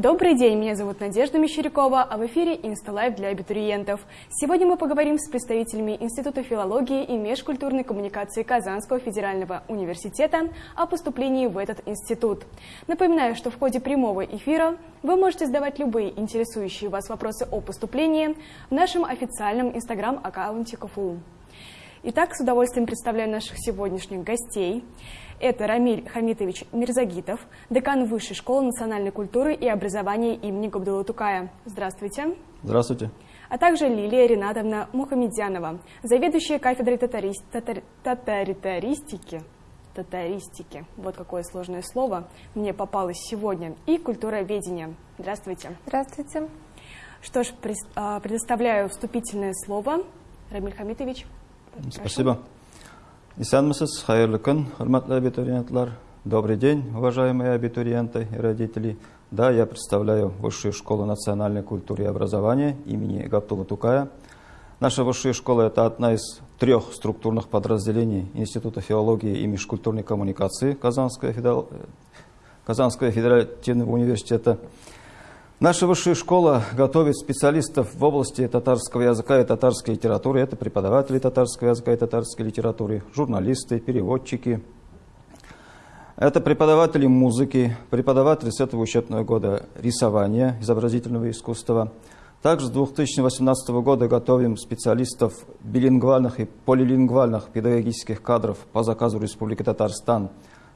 Добрый день, меня зовут Надежда Мещерякова, а в эфире «Insta Live» для абитуриентов. Сегодня мы поговорим с представителями Института филологии и межкультурной коммуникации Казанского федерального университета о поступлении в этот институт. Напоминаю, что в ходе прямого эфира вы можете задавать любые интересующие вас вопросы о поступлении в нашем официальном инстаграм-аккаунте КФУ. Итак, с удовольствием представляю наших сегодняшних гостей. Это Рамиль Хамитович Мирзагитов, декан Высшей школы национальной культуры и образования имени Габдулла Тукая. Здравствуйте. Здравствуйте. А также Лилия Ринатовна Мухамедянова, заведующая кафедрой татари... татар... татаритаристики татаристики. Вот какое сложное слово мне попалось сегодня. И культуроведение. Здравствуйте. Здравствуйте. Что ж, а, предоставляю вступительное слово. Рамиль Хамитович. Прошу. Спасибо. Исанмысыз, хайырлы күн, хурматлы абитуриентлар. Добрый день, уважаемые абитуриенты и родители. Да, я представляю Высшую школу национальной культуры и образования имени Габтула Тукая. Наша высшая школа – это одна из трех структурных подразделений Института филологии и межкультурной коммуникации Казанского, федерал... Казанского федеративного университета. Наша высшая школа готовит специалистов в области татарского языка и татарской литературы. Это преподаватели татарского языка и татарской литературы, журналисты, переводчики. Это преподаватели музыки, преподаватели с этого учебного года рисования, изобразительного искусства. Также с 2018 года готовим специалистов билингвальных и полилингвальных педагогических кадров по заказу Республики Татарстан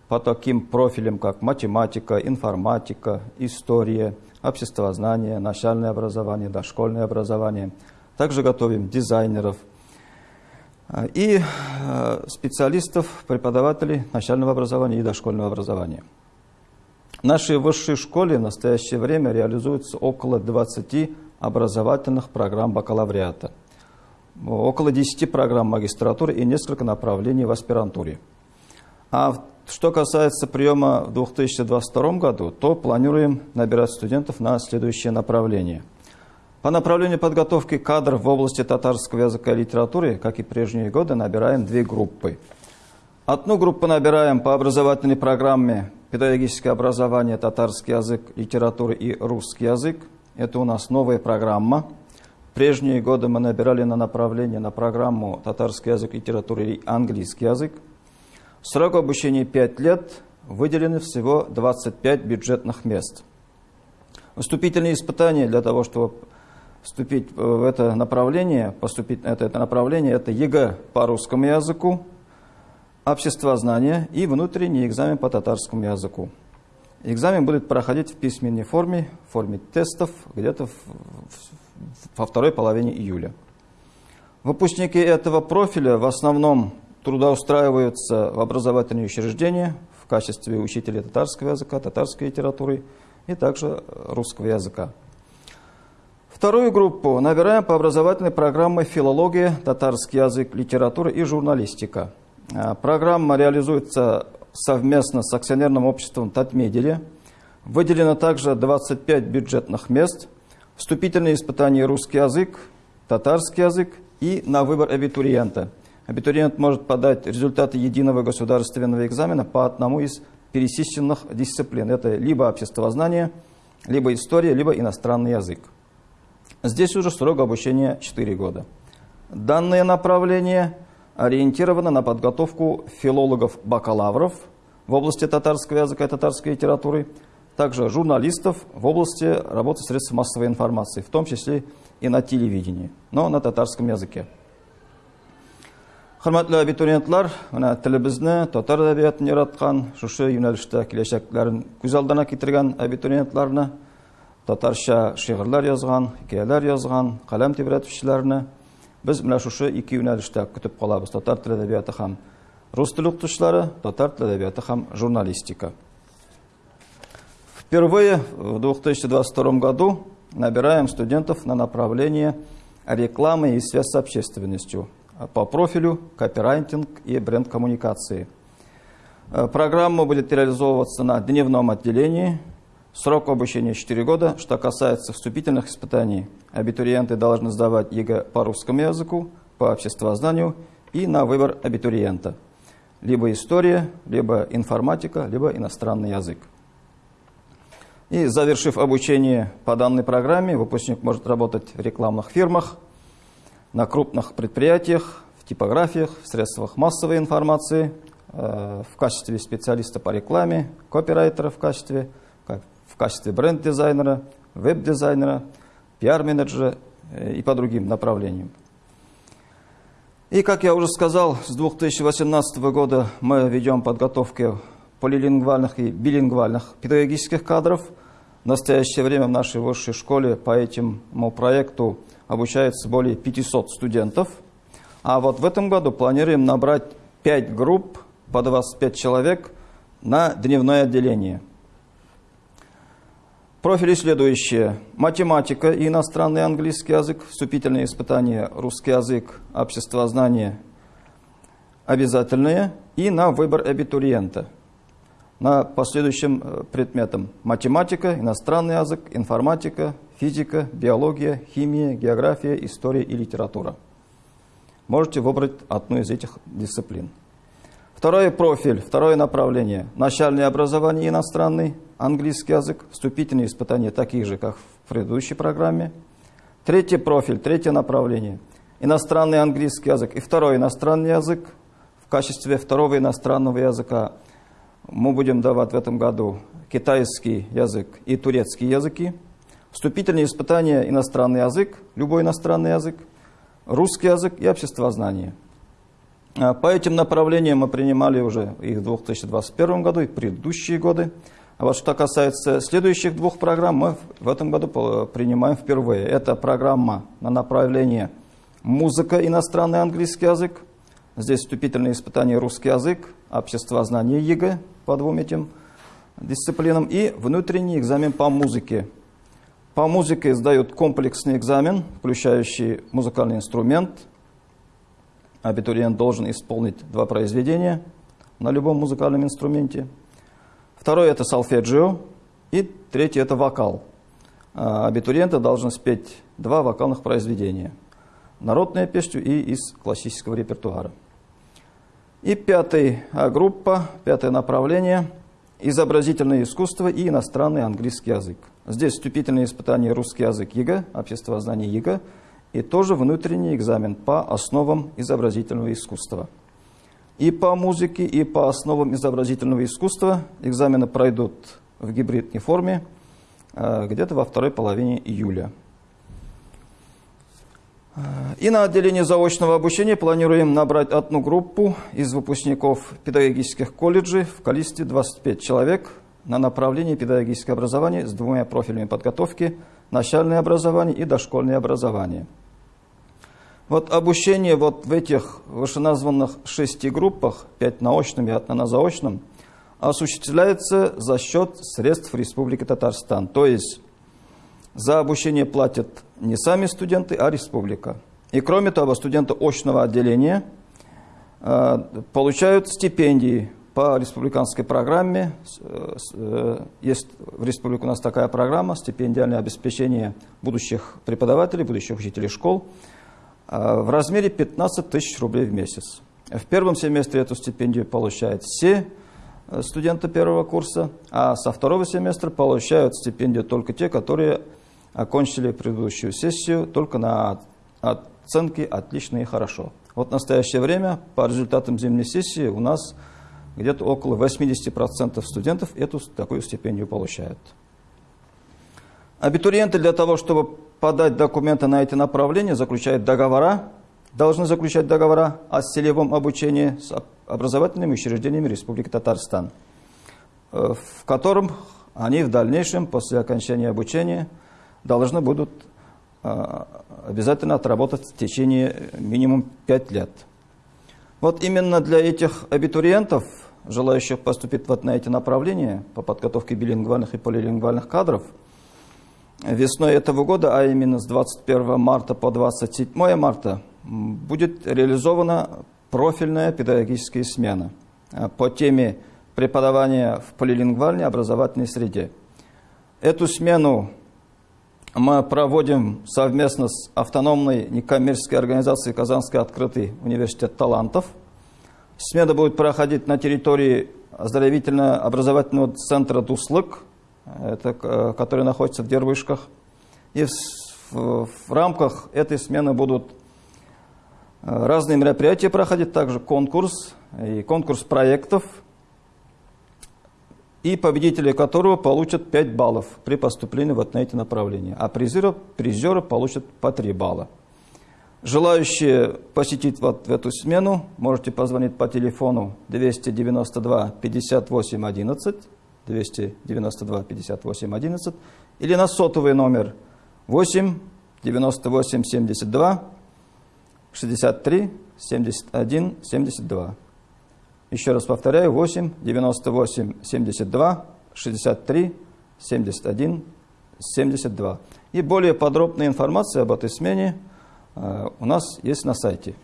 по таким профилям, как математика, информатика, история, обществознание, начальное образование, дошкольное образование. Также готовим дизайнеров а, и а, специалистов, преподавателей начального образования и дошкольного образования. В нашей высшей школе в настоящее время реализуется около 20 образовательных программ бакалавриата, около 10 программ магистратуры и несколько направлений в аспирантуре. А в что касается приема в 2022 году, то планируем набирать студентов на следующее направление. По направлению подготовки кадров в области татарского языка и литературы, как и прежние годы, набираем две группы. Одну группу набираем по образовательной программе «Педагогическое образование, татарский язык, литература и русский язык». Это у нас новая программа. Прежние годы мы набирали на направление на программу «Татарский язык, литература и английский язык». Срок обучения 5 лет, выделены всего 25 бюджетных мест. Вступительные испытания для того, чтобы вступить в это направление, поступить на это, направление, это ЕГЭ по русскому языку, обществознание и внутренний экзамен по татарскому языку. Экзамен будет проходить в письменной форме, в форме тестов, где-то во второй половине июля. Выпускники этого профиля в основном трудоустраиваются в образовательные учреждения в качестве учителя татарского языка, татарской литературы и также русского языка. Вторую группу набираем по образовательной программе «Филология, татарский язык, литература и журналистика». А, программа реализуется совместно с акционерным обществом «Татмедили». Выделено также 25 бюджетных мест, вступительные испытания «Русский язык», «Татарский язык» и на выбор абитуриента – абитуриент может подать результаты единого государственного экзамена по одному из пересеченных дисциплин. Это либо обществознание, либо история, либо иностранный язык. Здесь уже срок обучения 4 года. Данное направление ориентировано на подготовку филологов-бакалавров в области татарского языка и татарской литературы, также журналистов в области работы средств массовой информации, в том числе и на телевидении, но на татарском языке. Хөрмәтле абитуриентлар, мына тілімізді татар әдебиетін яраткан, шушы юнәлештә киләчәкләрен күз алдына китергән абитуриентларны, татарша шигырьләр язган, хикәяләр язган, каләм тибрәтүчеләрне Біз менә шушы екі юнәлештә күтіп калабыз. Татар тілі әдәбияты һәм рус теле укытучылары, татар һәм журналистика. Впервые в 2022 году набираем студентов на направление рекламы и связь с общественностью. По профилю копирайтинг и бренд-коммуникации. Э, программа будет реализовываться на дневном отделении. Срок обучения 4 года. Что касается вступительных испытаний, абитуриенты должны сдавать ЕГЭ по русскому языку, по обществознанию и на выбор абитуриента. Либо история, либо информатика, либо иностранный язык. И завершив обучение по данной программе, выпускник может работать в рекламных фирмах, на крупных предприятиях, в типографиях, в средствах массовой информации, э, в качестве специалиста по рекламе, копирайтера в качестве, в качестве бренд-дизайнера, веб-дизайнера, пиар-менеджера э, и по другим направлениям. И, как я уже сказал, с 2018 года мы ведем подготовку полилингвальных и билингвальных педагогических кадров – в настоящее время в нашей высшей школе по этому проекту обучается более 500 студентов. А вот в этом году планируем набрать 5 групп по 25 человек на дневное отделение. Профили следующие. Математика и иностранный английский язык, вступительные испытания, русский язык, обществознание обязательные и на выбор абитуриента – на последующим э, предметам. Математика, иностранный язык, информатика, физика, биология, химия, география, история и литература. Можете выбрать одну из этих дисциплин. Второй профиль, второе направление. Начальное образование иностранный, английский язык, вступительные испытания такие же, как в предыдущей программе. Третий профиль, третье направление. Иностранный английский язык и второй иностранный язык в качестве второго иностранного языка – мы будем давать в этом году китайский язык и турецкий языки. Вступительные испытания иностранный язык, любой иностранный язык, русский язык и обществознание. А по этим направлениям мы принимали уже их в 2021 году и предыдущие годы. А вот что касается следующих двух программ, мы в этом году принимаем впервые. Это программа на направление музыка, иностранный английский язык. Здесь вступительные испытания русский язык, обществознание ЕГЭ по двум этим дисциплинам и внутренний экзамен по музыке. По музыке сдают комплексный экзамен, включающий музыкальный инструмент. Абитуриент должен исполнить два произведения на любом музыкальном инструменте. Второе – это солфеджио. И третье – это вокал. А абитуриенты должны спеть два вокальных произведения. Народную песню и из классического репертуара. И пятая группа, пятое направление – изобразительное искусство и иностранный английский язык. Здесь вступительные испытания русский язык ЕГЭ, обществознание ЕГЭ, и тоже внутренний экзамен по основам изобразительного искусства. И по музыке, и по основам изобразительного искусства экзамены пройдут в гибридной форме э, где-то во второй половине июля. И на отделении заочного обучения планируем набрать одну группу из выпускников педагогических колледжей в количестве 25 человек на направлении педагогическое образование с двумя профилями подготовки – начальное образование и дошкольное образование. Вот обучение вот в этих вышеназванных шести группах, пять наочным и одна на заочном, осуществляется за счет средств Республики Татарстан. То есть за обучение платят не сами студенты, а республика. И кроме того, студенты очного отделения э, получают стипендии по республиканской программе. Э, э, есть в республике у нас такая программа стипендиальное обеспечение будущих преподавателей, будущих учителей школ в размере 15 тысяч рублей в месяц. В первом семестре эту стипендию получают все студенты первого курса, а со второго семестра получают стипендию только те, которые окончили предыдущую сессию только на оценки «отлично» и «хорошо». Вот в настоящее время по результатам зимней сессии у нас где-то около 80% студентов эту такую стипендию получают. Абитуриенты для того, чтобы подать документы на эти направления, заключают договора, должны заключать договора о селевом обучении с образовательными учреждениями Республики Татарстан, э, в котором они в дальнейшем, после окончания обучения, должны будут а, обязательно отработать в течение минимум 5 лет. Вот именно для этих абитуриентов, желающих поступить вот на эти направления по подготовке билингвальных и полилингвальных кадров, весной этого года, а именно с 21 марта по 27 марта, будет реализована профильная педагогическая смена а, по теме преподавания в полилингвальной образовательной среде. Эту смену мы проводим совместно с автономной некоммерческой организацией Казанский открытый университет талантов. Смена будет проходить на территории оздоровительно-образовательного центра «Дуслык» это, которые находятся в Дервышках. И в, в, в рамках этой смены будут разные мероприятия проходить, также конкурс и конкурс проектов, и победители которого получат 5 баллов при поступлении вот на эти направления, а призеры, призеры получат по 3 балла. Желающие посетить вот эту смену, можете позвонить по телефону 292 58 11, 292 58 11, или на сотовый номер 8 98 72 63 71 72. Еще раз повторяю, 8 98 72 63 71 72. И более подробная информация об этой смене – Э, у нас есть на сайте.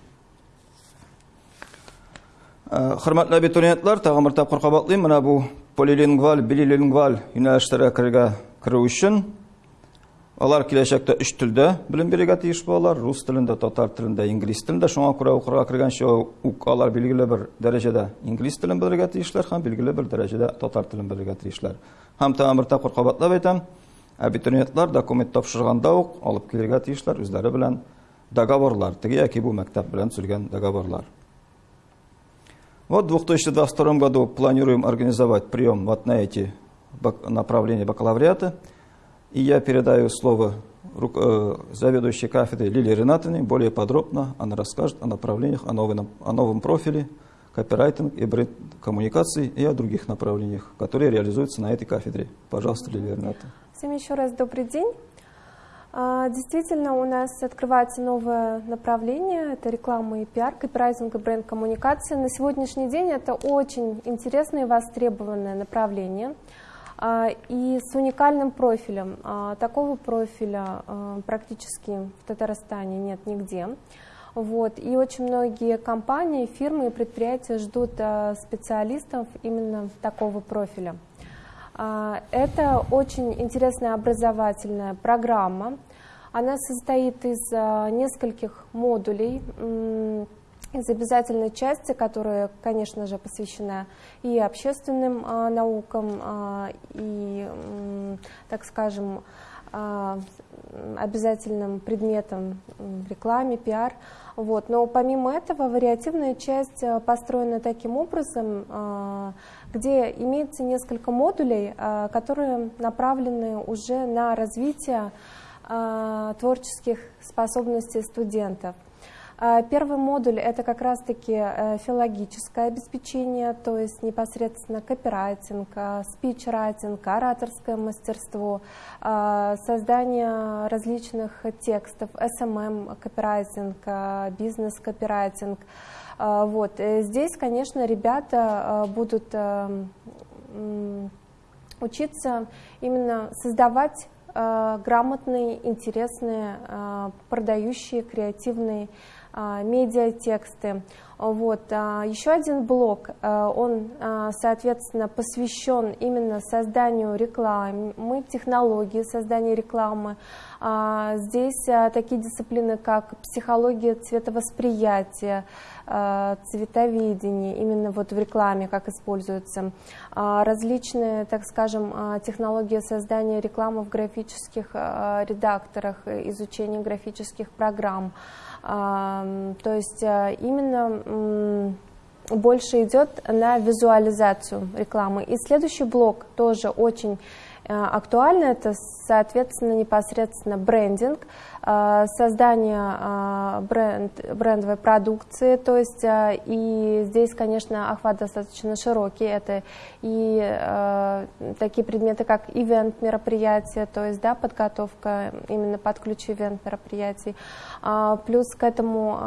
Tag'in bir taqir qabatlayman. Mana bu polilingval, bililingval yo'nalishlarga kirish uchun алар келешекте үш тілдө билим берүүгө тийиш бололор рус тилинде татар тилинде инглиз тилинде шуңа күрә укырга киргенче ук алар белгілі бір дәрежеде инглиз тилин белергә тиешләр һәм белгілі бір дәрежеде татар тилин белергә тиешләр. Һәм тагын бер тапкыр кабатлап әйтәм. Абитуриентлар документ тапшырганда ук алып килергә тиешләр үзләре белән договорлар. Теге яки бу мәктәп белән төзелгән договорлар. Вот в 2022 году планируем организовать прием вот на эти направления бакалавриата. И я передаю слово э, заведующей кафедры Лилии Ренатовне. Более подробно она расскажет о направлениях, о новом, о новом профиле копирайтинг и бренд коммуникации и о других направлениях, которые реализуются на этой кафедре. Пожалуйста, Лилия Ренатовна. Всем еще раз добрый день. А, действительно, у нас открывается новое направление, это реклама и пиар, копирайтинг и бренд-коммуникация. На сегодняшний день это очень интересное и востребованное направление и с уникальным профилем. А, такого профиля практически в Татарстане нет нигде. Вот. И очень многие компании, фирмы и предприятия ждут специалистов именно такого профиля. А, это очень интересная образовательная программа. Она состоит из а, нескольких модулей, из обязательной части, которая, конечно же, посвящена и общественным а, наукам, и, так скажем, обязательным предметом в рекламе, пиар. Вот. Но помимо этого вариативная часть построена таким образом, где имеется несколько модулей, а, которые направлены уже на развитие а, творческих способностей студентов. А, первый модуль – это как раз-таки э, филологическое обеспечение, то есть непосредственно копирайтинг, спичрайтинг, ораторское мастерство, создание различных текстов, SMM копирайтинг, бизнес-копирайтинг – а, вот. Э, здесь, конечно, ребята а, будут э, учиться именно создавать а, грамотные, интересные, продающие, креативные медиатексты. Вот. Еще один блок, он, соответственно, посвящен именно созданию рекламы, технологии создания рекламы. Здесь такие дисциплины, как психология цветовосприятия, а, цветоведении, именно вот в рекламе, как используются, а, различные, так скажем, а, технологии создания рекламы в графических редакторах, изучение графических программ. То есть именно больше идет на визуализацию рекламы. И следующий блок тоже очень актуально, это, соответственно, непосредственно брендинг. Э, создание э, бренд, брендовой продукции, то есть э, и здесь, конечно, охват достаточно широкий, это и такие предметы, как ивент мероприятия, то есть да, подготовка именно под ключ ивент мероприятий, а, плюс к этому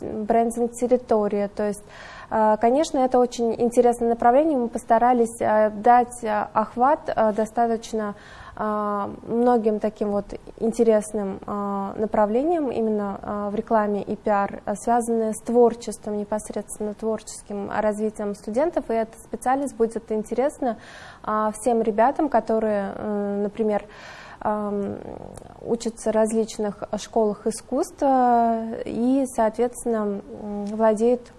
брендинг территория, то есть Конечно, это очень интересное направление. Мы постарались дать охват достаточно многим таким вот интересным а, направлениям именно а, в рекламе и пиар, связанные с творчеством, непосредственно творческим развитием студентов. И эта специальность будет интересна всем ребятам, которые, например, учатся в различных школах искусства и, соответственно, владеют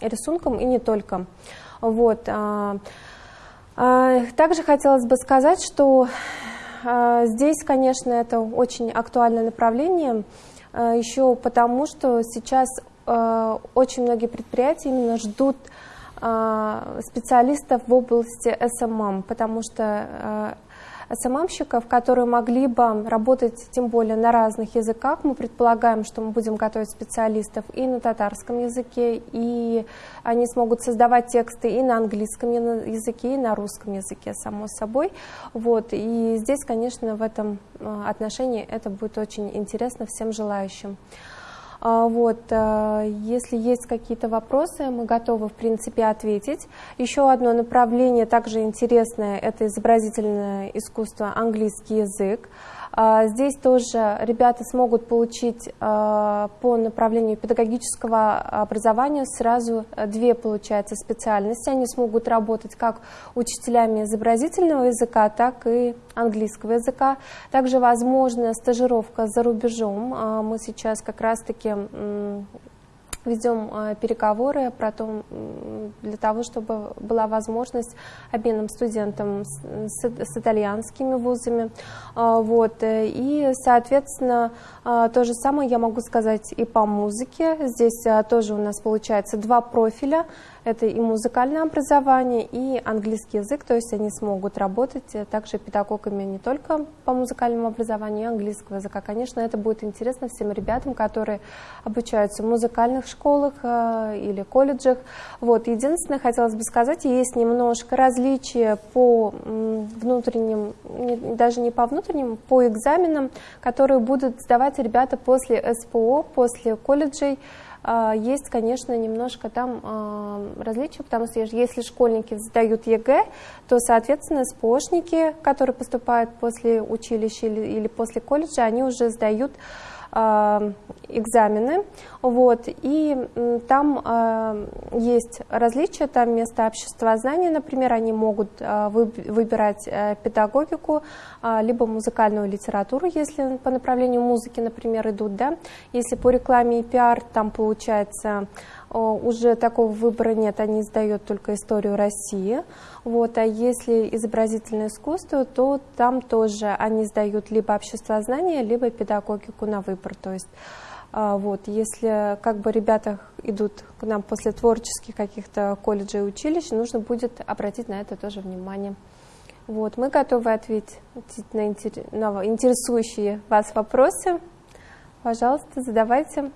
рисунком и не только. Вот. Также хотелось бы сказать, что здесь, конечно, это очень актуальное направление, еще потому, что сейчас очень многие предприятия именно ждут специалистов в области SMM, потому что SMM щиков, которые могли бы работать тем более на разных языках. Мы предполагаем, что мы будем готовить специалистов и на татарском языке, и они смогут создавать тексты и на английском языке, и на русском языке, само собой. Вот. И здесь, конечно, в этом э, отношении это будет очень интересно всем желающим. А, вот, э, если есть какие-то вопросы, мы готовы, в принципе, ответить. Еще одно направление также интересное – это изобразительное искусство, английский язык. А, здесь тоже ребята смогут получить а, по направлению педагогического образования сразу две, получается, специальности. Они смогут работать как учителями изобразительного языка, так и английского языка. Также возможна стажировка за рубежом. А, мы сейчас как раз-таки ведем э, переговоры про то, для того, чтобы была возможность обменом студентам с, с итальянскими вузами. А, вот. Э, и, соответственно, а, то же самое я могу сказать и по музыке. Здесь а, тоже у нас получается два профиля. Это и музыкальное образование, и английский язык, то есть они смогут работать э, также педагогами не только по музыкальному образованию, и английского языка. Конечно, это будет интересно всем ребятам, которые обучаются в музыкальных школах э, или колледжах. Вот. Единственное, хотелось бы сказать, есть немножко различия по внутренним, даже не по внутренним, по экзаменам, которые будут сдавать ребята после СПО, после колледжей. А, есть, конечно, немножко там а, различия, потому что если школьники сдают ЕГЭ, то, соответственно, СПОшники, которые поступают после училища или после колледжа, они уже сдают экзамены, вот, и там э, есть различия, там вместо обществознания, например, они могут э, выбирать э, педагогику, э, либо музыкальную литературу, если по направлению музыки, например, идут, да, если по рекламе и пиар, там получается уже такого выбора нет, они сдают только историю России. Вот, а если изобразительное искусство, то там тоже они сдают либо обществознание, либо педагогику на выбор. То есть а, вот, если как бы ребята идут к нам после творческих каких-то колледжей и училищ, нужно будет обратить на это тоже внимание. Вот, мы готовы ответить на, интересующие вас вопросы. Пожалуйста, задавайте.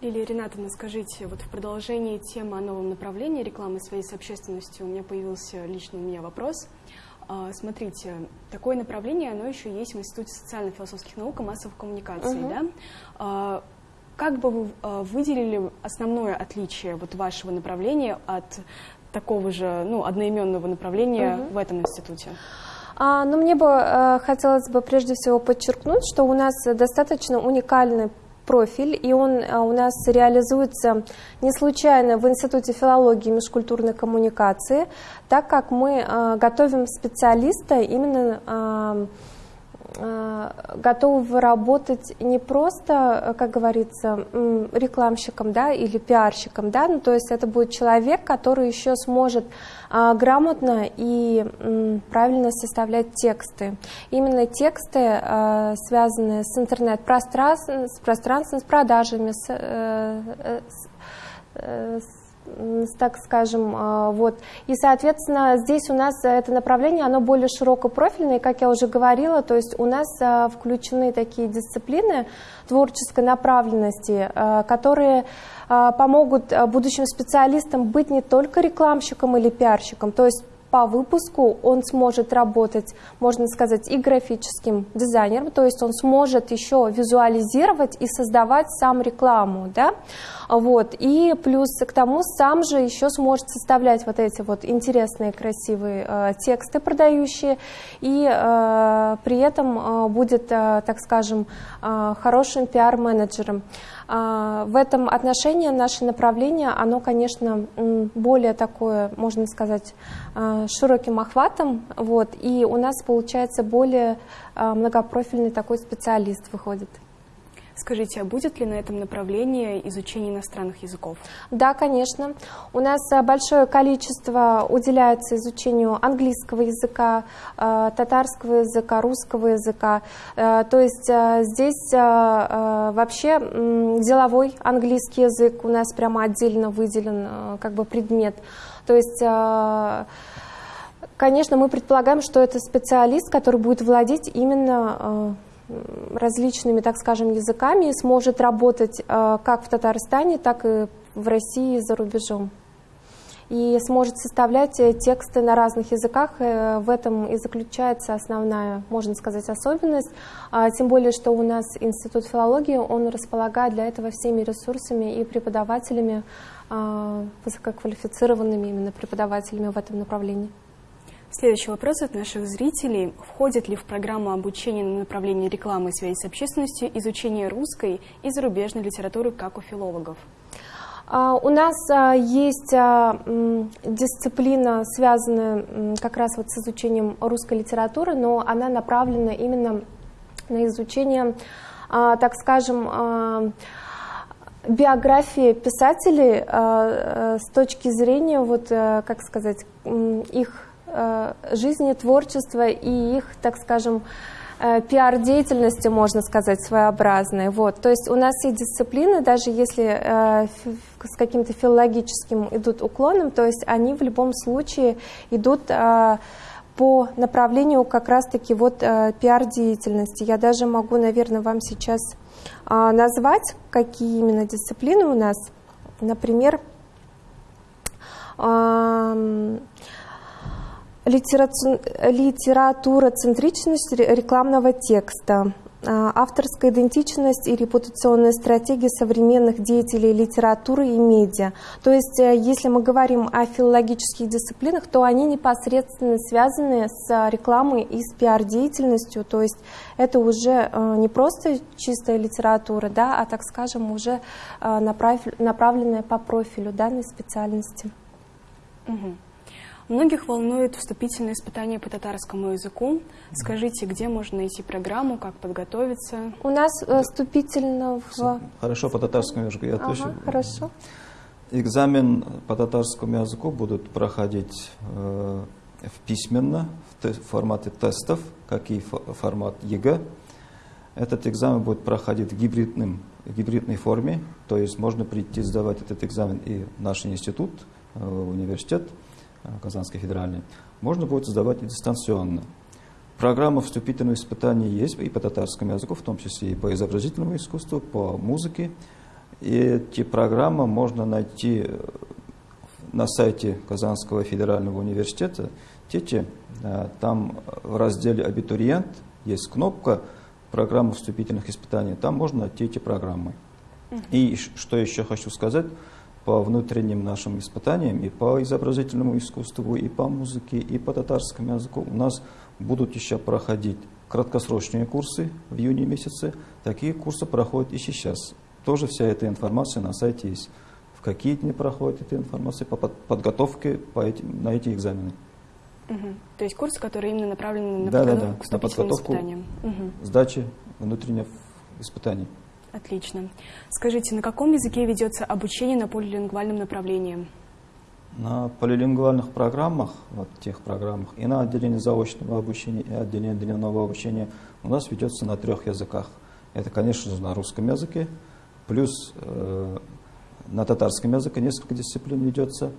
Лилия Ринатовна, скажите, вот в продолжении темы о новом направлении рекламы своей с общественностью у меня появился лично у меня вопрос. А, смотрите, такое направление, оно еще есть в Институте социально-философских наук и массовых коммуникаций, угу. да? А, как бы вы а, выделили основное отличие вот вашего направления от такого же, ну, одноименного направления угу. в этом институте? А, но ну, мне бы э, хотелось бы прежде всего подчеркнуть, что у нас достаточно уникальный профиль, и он а, у нас реализуется не случайно в Институте филологии и межкультурной коммуникации, так как мы а, готовим специалиста именно а, готовы работать не просто, как говорится, рекламщиком да, или пиарщиком, да, ну, то есть это будет человек, который еще сможет а, грамотно и правильно составлять тексты. Именно тексты, а, связанные с интернет-пространством, с пространством, с продажами, э, с, с так скажем, а, вот. И, соответственно, здесь у нас это направление, оно более широкопрофильное, как я уже говорила, то есть у нас а, включены такие дисциплины творческой направленности, а, которые помогут будущим специалистам быть не только рекламщиком или пиарщиком, то есть по выпуску он сможет работать, можно сказать, и графическим дизайнером, то есть он сможет еще визуализировать и создавать сам рекламу, да, вот, и плюс к тому сам же еще сможет составлять вот эти вот интересные, красивые э, тексты продающие, и э, при этом э, будет, э, так скажем, э, хорошим пиар-менеджером. Э, в этом отношении наше направление, оно, конечно, более такое, можно сказать, э, широким охватом, вот, и у нас получается более многопрофильный такой специалист выходит. Скажите, а будет ли на этом направлении изучение иностранных языков? Да, конечно. У нас э, большое количество уделяется изучению английского языка, э, татарского языка, русского языка. Э, то есть здесь вообще деловой английский язык у нас прямо отдельно выделен как бы предмет. То есть Конечно, мы предполагаем, что это специалист, который будет владеть именно различными, так скажем, языками и сможет работать э, как в Татарстане, так и в России и за рубежом. И сможет составлять э, тексты на разных языках. Э, в этом и заключается основная, можно сказать, особенность. А, тем более, что у нас Институт филологии, он располагает для этого всеми ресурсами и преподавателями, а, высококвалифицированными именно преподавателями в этом направлении. Следующий вопрос от наших зрителей. Входит ли в программу обучения на направлении рекламы и связи с общественностью изучение русской и зарубежной литературы, как у филологов? А, у нас а, есть а, дисциплина, связанная как раз вот с изучением русской литературы, но она направлена именно на изучение, так скажем, биографии писателей с точки зрения, вот, как сказать, их Э, жизни, творчества и их, так скажем, э, пиар-деятельности, можно сказать, своеобразной. Вот. То есть у нас все дисциплины, даже если э, с каким-то филологическим идут уклоном, то есть они в любом случае идут э, по направлению как раз-таки вот э, пиар-деятельности. Я даже могу, наверное, вам сейчас э, назвать, какие именно дисциплины у нас. Например, э, литература-центричность рекламного текста, а, авторская идентичность и репутационная стратегия современных деятелей литературы и медиа. То есть, э, если мы говорим о филологических дисциплинах, то они непосредственно связаны с рекламой и с пиар-деятельностью. То есть, это уже э, не просто чистая литература, да, а, так скажем, уже э, направленная по профилю данной специальности. Угу. Многих волнует вступительное испытание по татарскому языку. Скажите, где можно найти программу, как подготовиться? У нас э, вступительного... Хорошо, по татарскому языку я отвечу. Ага, хорошо. Экзамен по татарскому языку будут проходить э, в письменно, в формате тестов, как и формат ЕГЭ. Этот экзамен будет проходить в гибридном, гибридной форме, то есть можно прийти сдавать этот экзамен и в наш институт, э, университет, Казанской федеральной, можно будет сдавать и дистанционно. Программа вступительного испытания есть и по татарскому языку, в том числе и по изобразительному искусству, по музыке. И эти программы можно найти э, на сайте Казанского федерального университета. Тете, э, там в разделе «Абитуриент» есть кнопка «Программа вступительных испытаний». Там можно найти эти программы. И что еще хочу сказать – по внутренним нашим испытаниям и по изобразительному искусству, и по музыке, и по татарскому языку у нас будут еще проходить краткосрочные курсы в июне месяце. Такие курсы проходят и сейчас. Тоже вся эта информация на сайте есть. В какие дни проходит эта информация по подготовке по этим, на эти экзамены. Угу. То есть курсы, которые именно направлены на да, подготовку да, да. к на подготовку испытаниям. Угу. сдачи внутренних испытаний. Отлично. Скажите, на каком языке ведется обучение на полилингвальном направлении? На полилингвальных программах, вот тех программах, и на отделении заочного обучения, и отделении дневного обучения у нас ведется на трех языках. Это, конечно же, на русском языке, плюс э, на татарском языке несколько дисциплин ведется.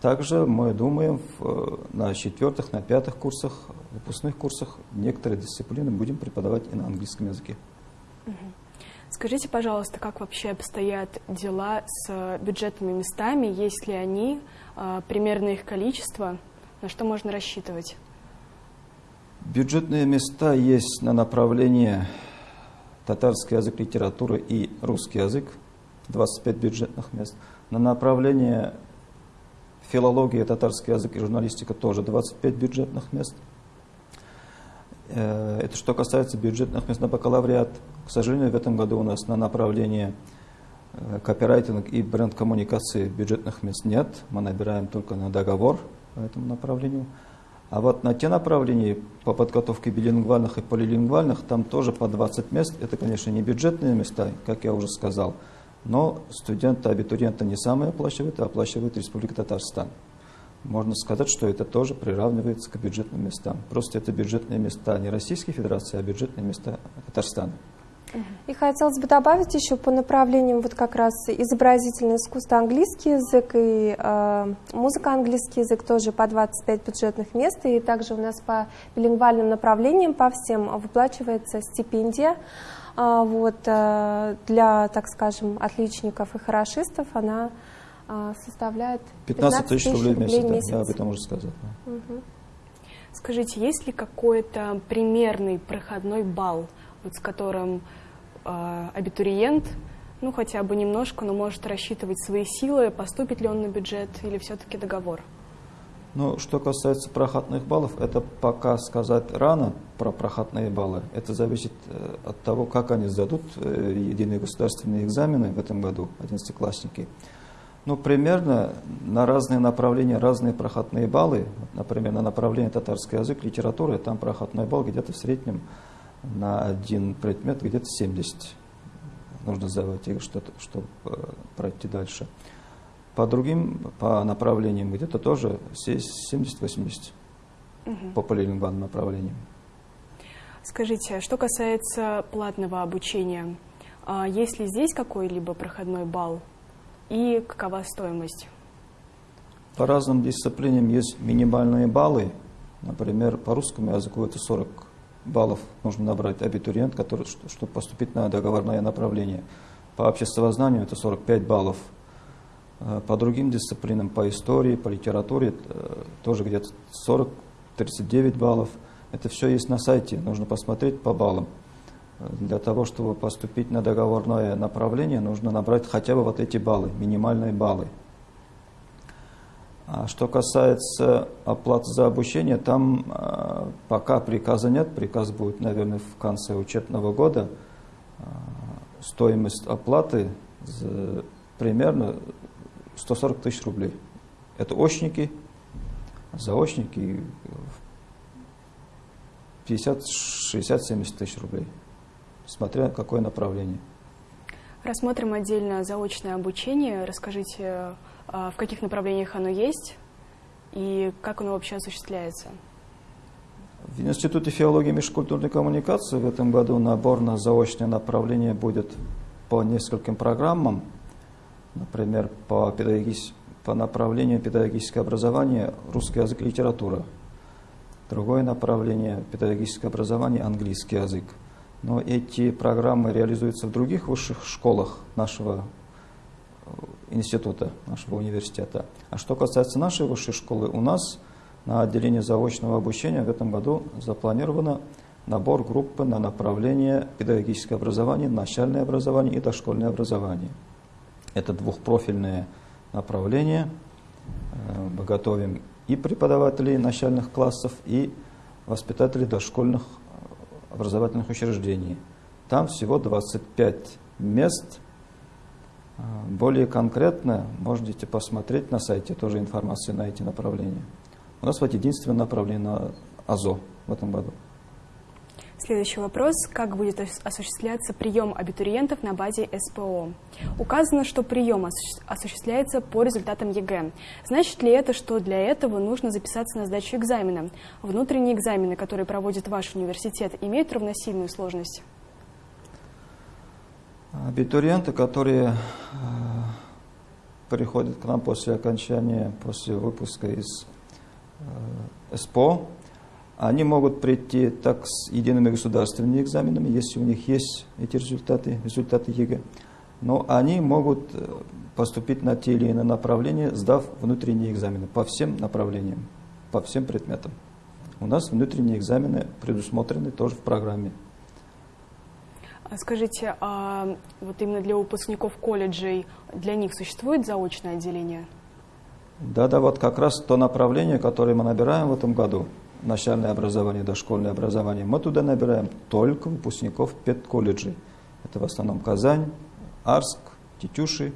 Также мы думаем в, э, на четвертых, на пятых курсах, выпускных курсах некоторые дисциплины будем преподавать и на английском языке. Угу. Скажите, пожалуйста, как вообще обстоят дела с бюджетными местами? Есть ли они? А, примерно их количество? На что можно рассчитывать? Бюджетные места есть на направление татарский язык литературы и русский язык, 25 бюджетных мест. На направление филология, татарский язык и журналистика тоже 25 бюджетных мест. Э, это что касается бюджетных мест на бакалавриат. К сожалению, в этом году у нас на направлении э, копирайтинг и бренд-коммуникации бюджетных мест нет. Мы набираем только на договор по этому направлению. А вот на те направления по подготовке билингвальных и полилингвальных, там тоже по 20 мест. Это, конечно, не бюджетные места, как я уже сказал, но студенты, абитуриенты не самые оплачивают, а оплачивает Республика Татарстан. Можно сказать, что это тоже приравнивается к бюджетным местам. Просто это бюджетные места не Российской Федерации, а бюджетные места Татарстана. И хотелось бы добавить еще по направлениям вот как раз изобразительное искусство английский язык и э, музыка английский язык тоже по 25 бюджетных мест. И также у нас по билингвальным направлениям по всем выплачивается стипендия. Э, вот, э, для, так скажем, отличников и хорошистов она составляет 15 тысяч рублей, рублей в месяц. Да, я об этом уже сказал. Да. Угу. Скажите, есть ли какой-то примерный проходной балл, вот с которым э, абитуриент, ну хотя бы немножко, но может рассчитывать свои силы, поступит ли он на бюджет или все-таки договор? Ну, что касается проходных баллов, это пока сказать рано про проходные баллы. Это зависит э, от того, как они сдадут э, единые государственные экзамены в этом году, одиннадцатиклассники. Ну, примерно на разные направления разные проходные баллы. Например, на направление татарский язык, литература, там проходной балл где-то в среднем на один предмет где-то 70 нужно сдавать их, чтобы э, пройти дальше. По другим, по направлениям где-то тоже 70-80 угу. по полилингвальным направлениям. Скажите, что касается платного обучения, а есть ли здесь какой-либо проходной балл и какова стоимость? По разным дисциплинам есть минимальные баллы. Например, по русскому языку это 40 баллов нужно набрать абитуриент, который, чтобы поступить на договорное направление. По обществознанию это 45 баллов. Э, по другим дисциплинам, по истории, по литературе э, тоже где-то 40-39 баллов. Это все есть на сайте, нужно посмотреть по баллам. Для того, чтобы поступить на договорное направление, нужно набрать хотя бы вот эти баллы, минимальные баллы. А что касается оплаты за обучение, там э, пока приказа нет, приказ будет, наверное, в конце учебного года. Э, стоимость оплаты за, примерно 140 тысяч рублей. Это очники, заочники 50, 60, 70 тысяч рублей, смотря какое направление. Рассмотрим отдельно заочное обучение. Расскажите а, в каких направлениях оно есть и как оно вообще осуществляется? В Институте филологии и межкультурной коммуникации в этом году набор на заочное направление будет по нескольким программам. Например, по, педагогис... по направлению педагогическое образование русский язык и литература. Другое направление педагогическое образование английский язык. Но эти программы реализуются в других высших школах нашего института, нашего университета. А что касается нашей высшей школы, у нас на отделении заочного обучения в этом году запланировано набор группы на направление педагогическое образование, начальное образование и дошкольное образование. Это двухпрофильные направления. Э, мы готовим и преподавателей начальных классов, и воспитателей дошкольных образовательных учреждений. Там всего 25 мест – а, более конкретно можете посмотреть на сайте, тоже информацию на эти направления. У нас вот единственное направление на АЗО в этом году. Следующий вопрос. Как будет осуществляться прием абитуриентов на базе СПО? Указано, что прием осуществляется по результатам ЕГЭ. Значит ли это, что для этого нужно записаться на сдачу экзамена? Внутренние экзамены, которые проводит ваш университет, имеют равносильную сложность? Абитуриенты, которые э, приходят к нам после окончания, после выпуска из э, СПО, они могут прийти так с едиными государственными экзаменами, если у них есть эти результаты, результаты ЕГЭ. Но они могут э, поступить на те или иные направления, сдав внутренние экзамены по всем направлениям, по всем предметам. У нас внутренние экзамены предусмотрены тоже в программе. А скажите, а вот именно для выпускников колледжей, для них существует заочное отделение? Да, да, вот как раз то направление, которое мы набираем в этом году, начальное образование, дошкольное образование, мы туда набираем только выпускников педколледжей. Это в основном Казань, Арск, Тетюши,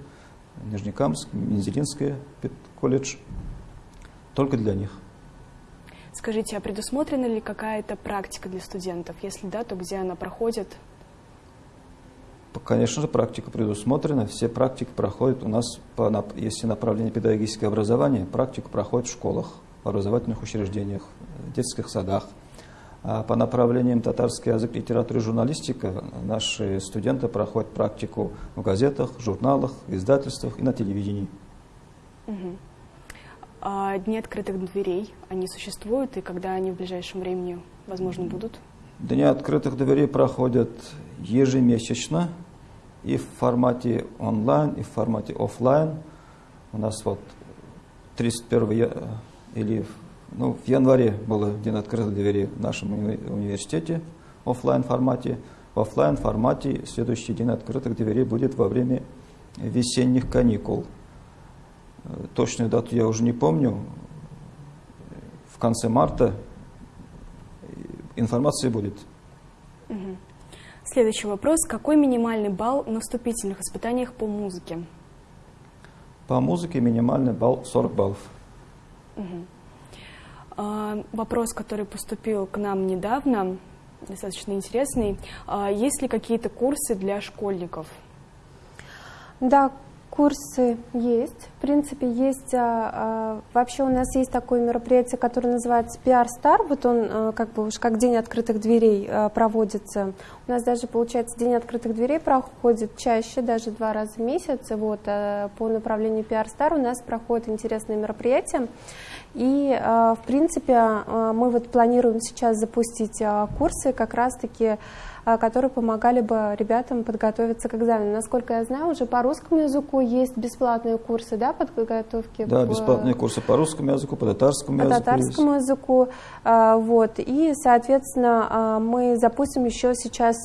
Нижнекамск, Мензелинская педколледж. Только для них. Скажите, а предусмотрена ли какая-то практика для студентов? Если да, то где она проходит? Конечно же, практика предусмотрена. Все практики проходят у нас, по, если направление педагогическое образование, практику проходит в школах, образовательных учреждениях, в детских садах. А по направлениям татарский язык, литература и журналистика наши студенты проходят практику в газетах, журналах, издательствах и на телевидении. Угу. А дни открытых дверей, они существуют, и когда они в ближайшем времени, возможно, будут? Дни открытых дверей проходят ежемесячно и в формате онлайн, и в формате офлайн. У нас вот 31 или ну, в январе был день открытых дверей в нашем университете в офлайн формате. В офлайн формате следующий день открытых дверей будет во время весенних каникул. Точную дату я уже не помню. В конце марта информация будет. Следующий вопрос. Какой минимальный балл на вступительных испытаниях по музыке? По музыке минимальный балл 40 баллов. А, вопрос, который поступил к нам недавно, достаточно интересный. А, есть ли какие-то курсы для школьников? Да, Курсы есть. В принципе, есть... А, а, вообще у нас есть такое мероприятие, которое называется PR Star. Вот он а, как бы уж как День открытых дверей проводится. У нас даже, получается, День открытых дверей проходит чаще, даже два раза в месяц. Вот, по направлению PR Star у нас проходит интересное мероприятие. И, в принципе, мы вот планируем сейчас запустить курсы как раз-таки которые помогали бы ребятам подготовиться к экзамену. Насколько я знаю, уже по русскому языку есть бесплатные курсы да, подготовки. Да, бесплатные курсы по русскому языку, по татарскому по языку. По татарскому есть. языку. А, вот. И, соответственно, а, мы запустим еще сейчас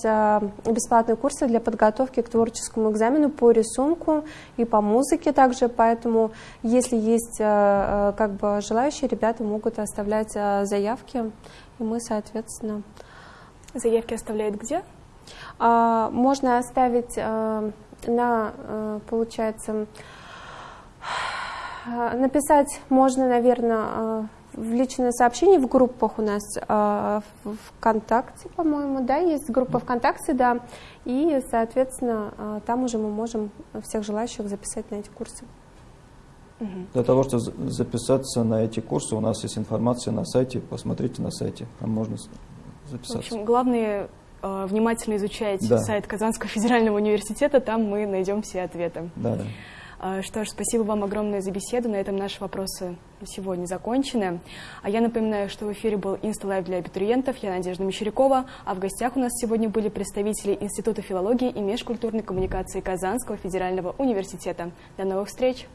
бесплатные курсы для подготовки к творческому экзамену по рисунку и по музыке также. Поэтому, если есть как бы желающие, ребята могут оставлять заявки, и мы, соответственно, Заявки оставляют где? А, можно оставить а, на, а, получается, написать можно, наверное, в личное сообщение в группах у нас в ВКонтакте, по-моему, да, есть группа ВКонтакте, да, и, соответственно, там уже мы можем всех желающих записать на эти курсы. Для того, чтобы записаться на эти курсы, у нас есть информация на сайте, посмотрите на сайте, там можно записаться. В общем, главное э, внимательно изучать да. сайт Казанского федерального университета, там мы найдем все ответы. Да, да. Э, что ж, спасибо вам огромное за беседу. На этом наши вопросы сегодня закончены. А я напоминаю, что в эфире был Insta Live для абитуриентов. Я Надежда Мещерякова. А в гостях у нас сегодня были представители Института филологии и межкультурной коммуникации Казанского федерального университета. До новых встреч!